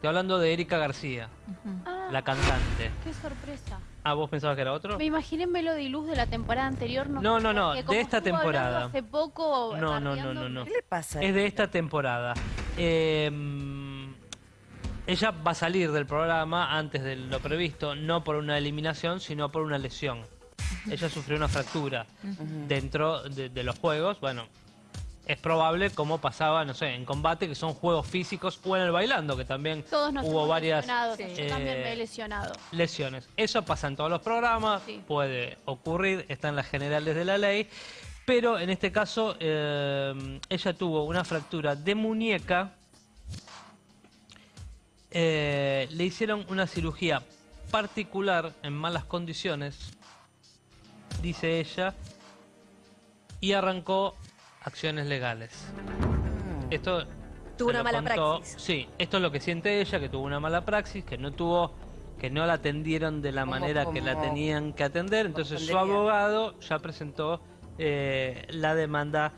Estoy hablando de Erika García, Ah, la cantante. qué sorpresa. Ah, ¿vos pensabas que era otro? Me imaginé Melody Luz de la temporada anterior. No, No, no, no, de como esta temporada. Hace poco. No, no, no, no, no. ¿Qué le pasa? Es de esta temporada. Eh, ella va a salir del programa antes de lo previsto, no por una eliminación, sino por una lesión. Ella sufrió una fractura dentro de, de los juegos. Bueno, es probable como pasaba, no sé, en combate, que son juegos físicos, o en el bailando, que también Todos nos hubo varias. Sí. Yo también eh, me he lesionado. lesiones. Eso pasa en todos los programas, Sí. puede ocurrir, está en las generales de la ley, pero en este caso eh, ella tuvo una fractura de muñeca, eh, le hicieron una cirugía particular en malas condiciones, dice ella, y arrancó acciones legales. Esto Tuvo una mala contó- praxis. Sí, esto es lo que siente ella, que tuvo una mala praxis, que no tuvo, que no la atendieron de la Como- manera que la tenían que atender. Entonces su abogado ya presentó eh, la demanda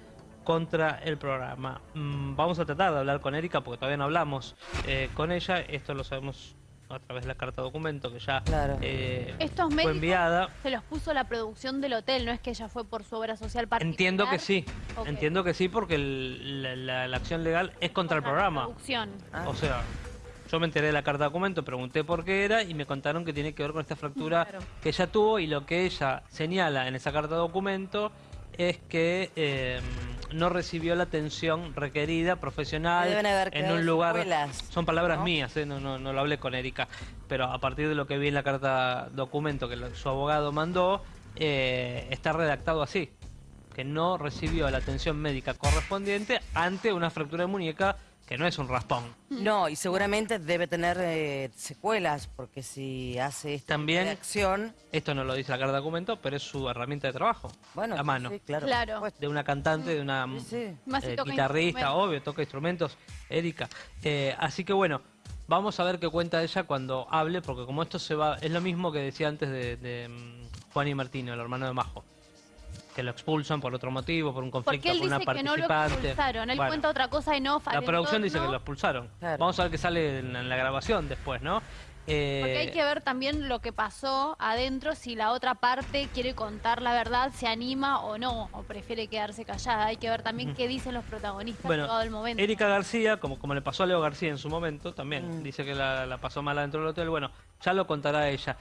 contra el programa. Mm, vamos a tratar de hablar con Erika porque todavía no hablamos eh, con ella. Esto lo sabemos a través de la carta documento que ya Claro. eh, Estos fue enviada. se los puso la producción del hotel, no es que ella fue por su obra social particular. Entiendo que sí, entiendo que sí porque el- la, la- la acción legal es contra el la programa. producción. Ah. O sea, yo me enteré de la carta documento, pregunté por qué era y me contaron que tiene que ver con esta fractura Claro. que ella tuvo y lo que ella señala en esa carta documento es que eh, no recibió la atención requerida profesional Le deben haber en un lugar son palabras ¿no? mías eh, no, no, no lo hablé con Erika pero a partir de lo que vi en la carta documento que lo- su abogado mandó eh, está redactado así que no recibió la atención médica correspondiente ante una fractura de muñeca que no es un raspón No, y seguramente debe tener eh, secuelas, porque si hace esta También- acción, Esto no lo dice la carta de documento, pero es su herramienta de trabajo. bueno, a sí, mano. sí, claro. Claro. De una cantante, de una Sí, sí. Eh, guitarrista, obvio, toca instrumentos, Erika. Eh, así que bueno, vamos a ver qué cuenta ella cuando hable, porque como esto se va, es lo mismo que decía antes de, de, mm, Juan y Martino, el hermano de Majo. Que lo expulsan por otro motivo, por un conflicto Porque él con una dice que no lo participante. expulsaron. Él Bueno. cuenta otra cosa en off. La producción dice que lo expulsaron. Claro. Vamos a ver qué sale en, en la grabación después, ¿no? Eh, Porque hay que ver también lo que pasó adentro, si la otra parte quiere contar la verdad, se anima o no, o prefiere quedarse callada. Hay que ver también qué dicen los protagonistas Bueno, llegado el momento. Erika García, como, como le pasó a Leo García en su momento, también Mm. dice que la, la pasó mal adentro del hotel. Bueno, ya lo contará ella.